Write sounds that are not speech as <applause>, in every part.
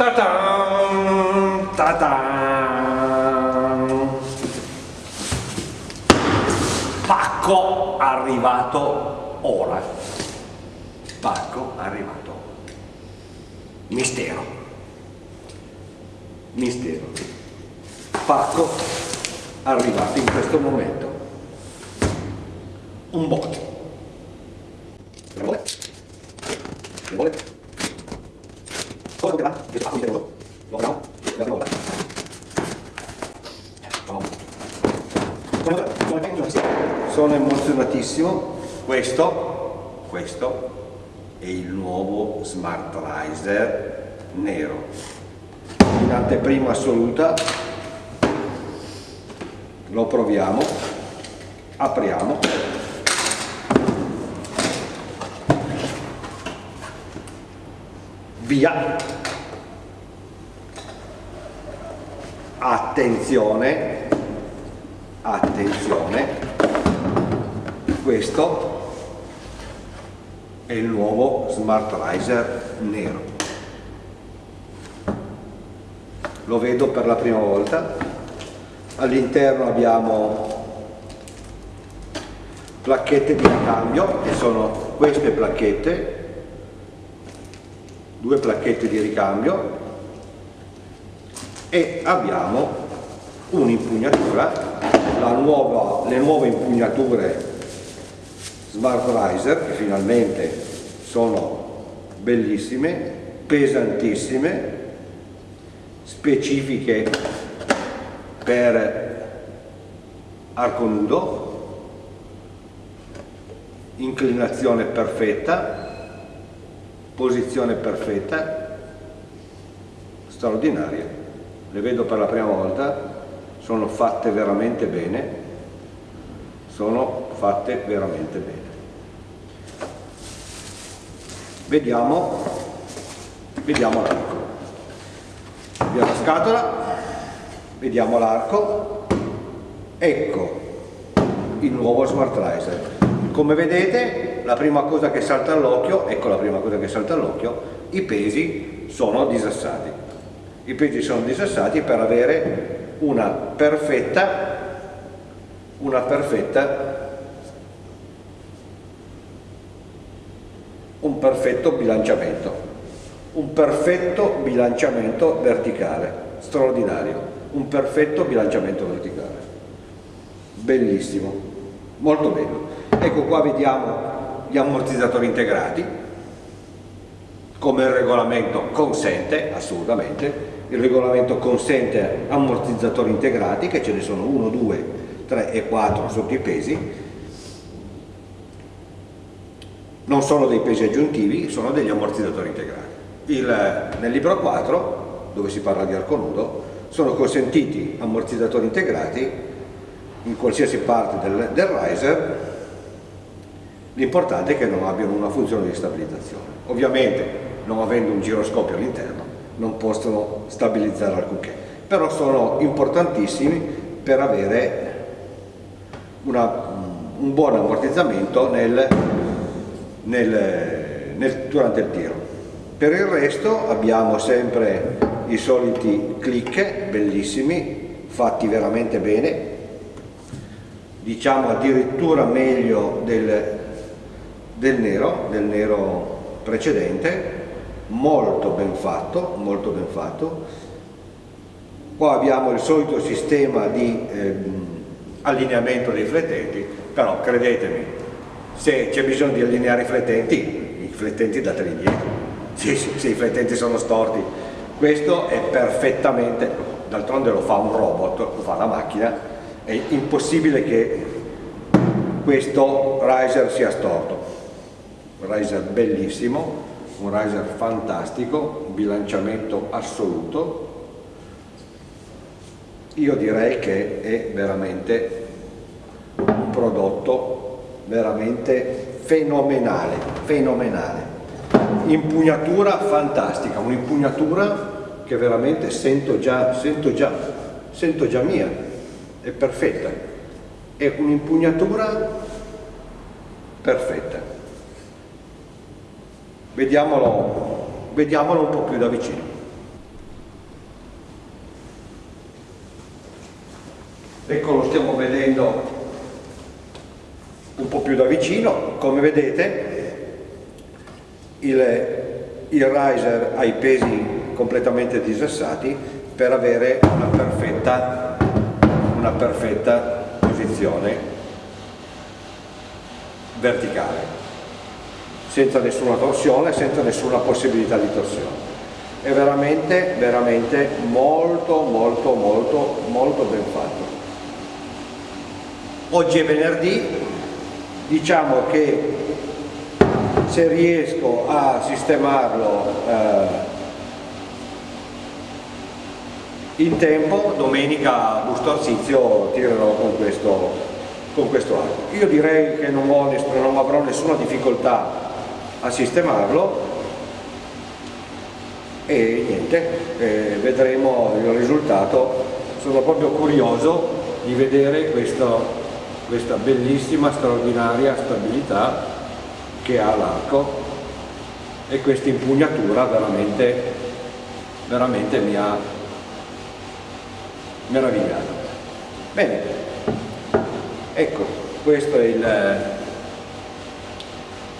Ta-tan, ta-tan. Pacco arrivato ora. Pacco arrivato. Mistero. Mistero. Pacco arrivato in questo momento. Un bot. Un bot. Un bot. Cosa che va? Questo pacco intero. Lo apriamo. Lo apriamo ora. Sono emozionatissimo. Questo, questo è il nuovo Smart Riser nero. In anteprima assoluta lo proviamo, apriamo. Via! Attenzione, attenzione, questo è il nuovo Smart Riser nero. Lo vedo per la prima volta. All'interno abbiamo placchette di ricambio, che sono queste placchette, due placchette di ricambio e abbiamo un'impugnatura, le nuove impugnature Smart Riser che finalmente sono bellissime, pesantissime, specifiche per arco nudo, inclinazione perfetta, posizione perfetta, straordinaria le vedo per la prima volta, sono fatte veramente bene, sono fatte veramente bene. Vediamo, vediamo l'arco. Via la scatola, vediamo l'arco, ecco il nuovo Smart Riser. Come vedete la prima cosa che salta all'occhio, ecco la prima cosa che salta all'occhio, i pesi sono disassati i pesi sono disassati per avere una perfetta, una perfetta, un perfetto bilanciamento, un perfetto bilanciamento verticale, straordinario, un perfetto bilanciamento verticale, bellissimo, molto bello. Ecco qua vediamo gli ammortizzatori integrati, come il regolamento consente, assolutamente, il regolamento consente ammortizzatori integrati che ce ne sono 1, 2, 3 e 4 sotto i pesi non sono dei pesi aggiuntivi, sono degli ammortizzatori integrati. Il, nel libro 4, dove si parla di arco nudo, sono consentiti ammortizzatori integrati in qualsiasi parte del, del riser, l'importante è che non abbiano una funzione di stabilizzazione. Ovviamente, non avendo un giroscopio all'interno, non possono stabilizzare alcunché, però sono importantissimi per avere una, un buon ammortizzamento nel, nel, nel, durante il tiro. Per il resto abbiamo sempre i soliti click bellissimi, fatti veramente bene, diciamo addirittura meglio del, del nero, del nero precedente, molto ben fatto, molto ben fatto. Qua abbiamo il solito sistema di ehm, allineamento dei flettenti, però credetemi, se c'è bisogno di allineare i flettenti, i flettenti dateli indietro. Sì, sì, se i flettenti sono storti, questo è perfettamente, d'altronde lo fa un robot, lo fa la macchina, è impossibile che questo riser sia storto. Riser bellissimo, un riser fantastico, un bilanciamento assoluto, io direi che è veramente un prodotto veramente fenomenale, fenomenale. Impugnatura fantastica, un'impugnatura che veramente sento già, sento già, sento già mia, è perfetta, è un'impugnatura perfetta. Vediamolo, vediamolo un po' più da vicino. Ecco lo stiamo vedendo po' più da vicino come vedete il, il riser ha i pesi completamente disassati per avere una perfetta, una perfetta posizione verticale senza nessuna torsione, senza nessuna possibilità di torsione. È veramente, veramente molto, molto, molto, molto ben fatto. Oggi è venerdì, diciamo che se riesco a sistemarlo eh, in tempo, domenica Busto Arsizio tirerò con questo, con questo arco. Io direi che non, ho, non avrò nessuna difficoltà a sistemarlo e niente, eh, vedremo il risultato. Sono proprio curioso di vedere questo, questa bellissima, straordinaria stabilità che ha l'arco e questa impugnatura veramente, veramente mi ha meravigliato. Bene, ecco, questo è il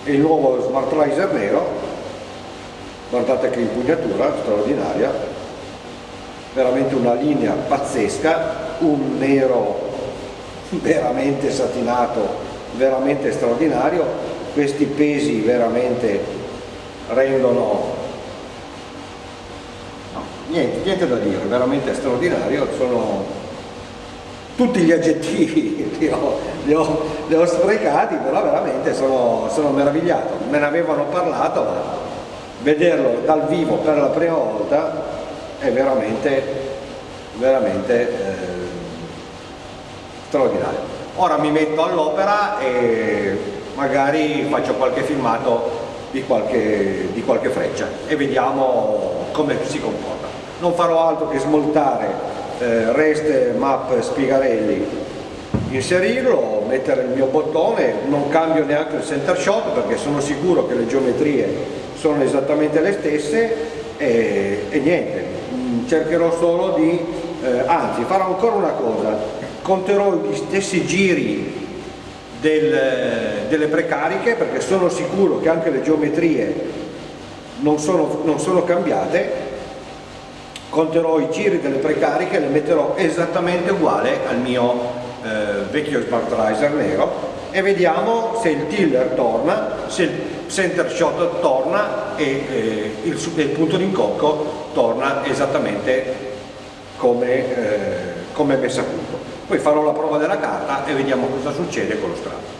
il nuovo Smart Riser nero guardate che impugnatura straordinaria veramente una linea pazzesca un nero veramente satinato veramente straordinario questi pesi veramente rendono no, niente, niente da dire veramente straordinario sono tutti gli aggettivi <laughs> li ho, li ho, li ho sprecati, però veramente sono, sono, meravigliato. Me ne avevano parlato, ma vederlo dal vivo per la prima volta è veramente, veramente eh, straordinario. Ora mi metto all'opera e magari faccio qualche filmato di qualche, di qualche freccia e vediamo come si comporta. Non farò altro che smontare eh, rest map Spigarelli inserirlo, mettere il mio bottone, non cambio neanche il center shot perché sono sicuro che le geometrie sono esattamente le stesse e, e niente, mm, cercherò solo di, eh, anzi farò ancora una cosa, conterò gli stessi giri del, delle precariche perché sono sicuro che anche le geometrie non sono, non sono cambiate conterò i giri delle precariche e le metterò esattamente uguale al mio eh, vecchio smart riser nero e vediamo se il tiller torna, se il center shot torna e eh, il, il, punto d'incocco torna esattamente come, eh, come messo a punto. Poi farò la prova della carta e vediamo cosa succede con lo strato.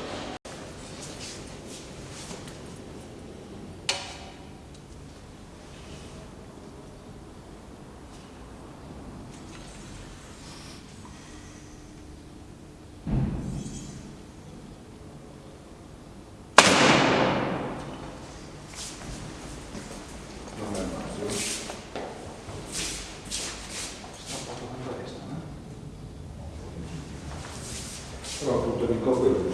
Dico quello